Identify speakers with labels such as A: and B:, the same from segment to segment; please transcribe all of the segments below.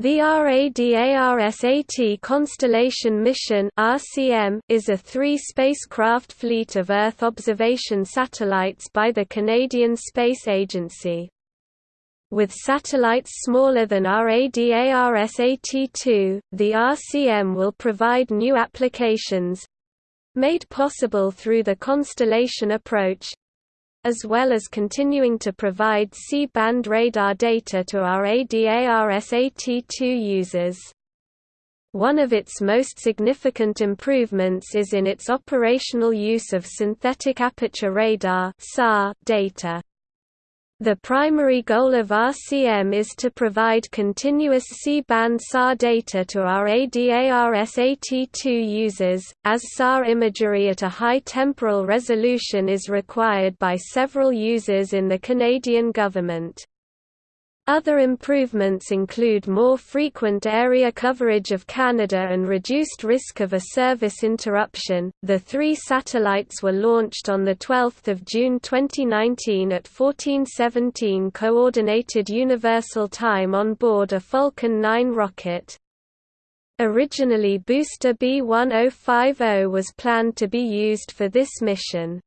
A: The RADARSAT Constellation Mission is a three-spacecraft fleet of Earth observation satellites by the Canadian Space Agency. With satellites smaller than RADARSAT-2, the RCM will provide new applications made possible through the constellation approach as well as continuing to provide C-band radar data to RADARSAT-2 users. One of its most significant improvements is in its operational use of synthetic aperture radar data. The primary goal of RCM is to provide continuous C-band SAR data to RADARSAT-2 users, as SAR imagery at a high temporal resolution is required by several users in the Canadian government. Other improvements include more frequent area coverage of Canada and reduced risk of a service interruption. The three satellites were launched on the 12th of June 2019 at 1417 coordinated universal time on board a Falcon 9 rocket. Originally booster B1050 was planned to be used for this mission.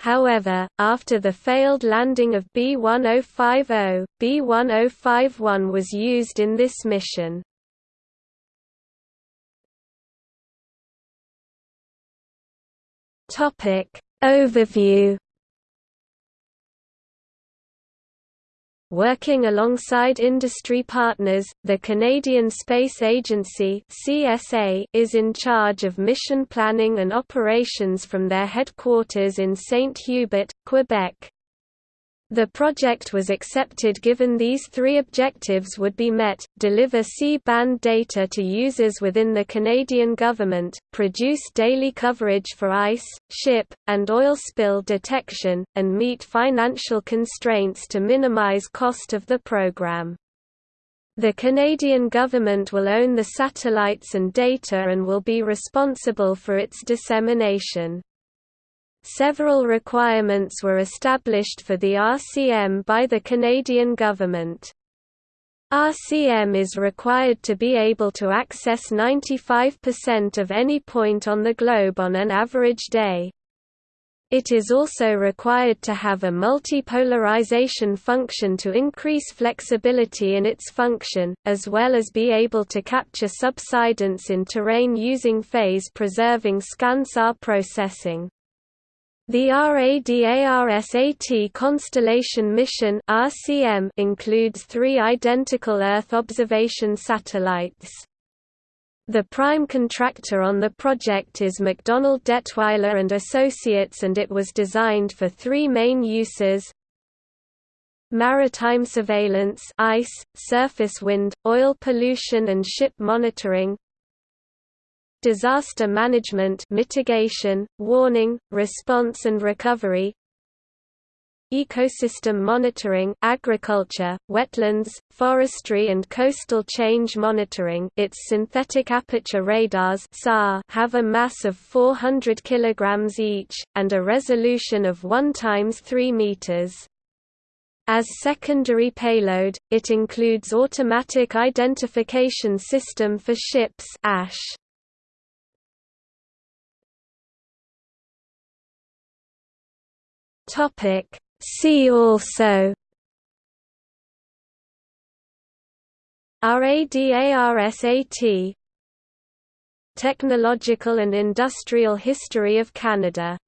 A: However, after the failed landing of B-1050, B-1051 was used in this mission. Overview Working alongside industry partners, the Canadian Space Agency (CSA) is in charge of mission planning and operations from their headquarters in Saint-Hubert, Quebec. The project was accepted given these three objectives would be met, deliver C-band data to users within the Canadian government, produce daily coverage for ice, ship, and oil spill detection, and meet financial constraints to minimize cost of the program. The Canadian government will own the satellites and data and will be responsible for its dissemination. Several requirements were established for the RCM by the Canadian government. RCM is required to be able to access 95% of any point on the globe on an average day. It is also required to have a multipolarization function to increase flexibility in its function, as well as be able to capture subsidence in terrain using phase-preserving scansar processing. The RADARSAT Constellation Mission (RCM) includes three identical Earth observation satellites. The prime contractor on the project is MacDonald Dettwiler and Associates and it was designed for three main uses maritime surveillance ice, surface wind, oil pollution and ship monitoring disaster management mitigation, warning, response and recovery ecosystem monitoring agriculture, wetlands, forestry and coastal change monitoring its synthetic aperture radars have a mass of 400 kg each, and a resolution of 1 times 3 meters. As secondary payload, it includes automatic identification system for ships AIS. Topic. See also RADARSAT Technological and industrial history of Canada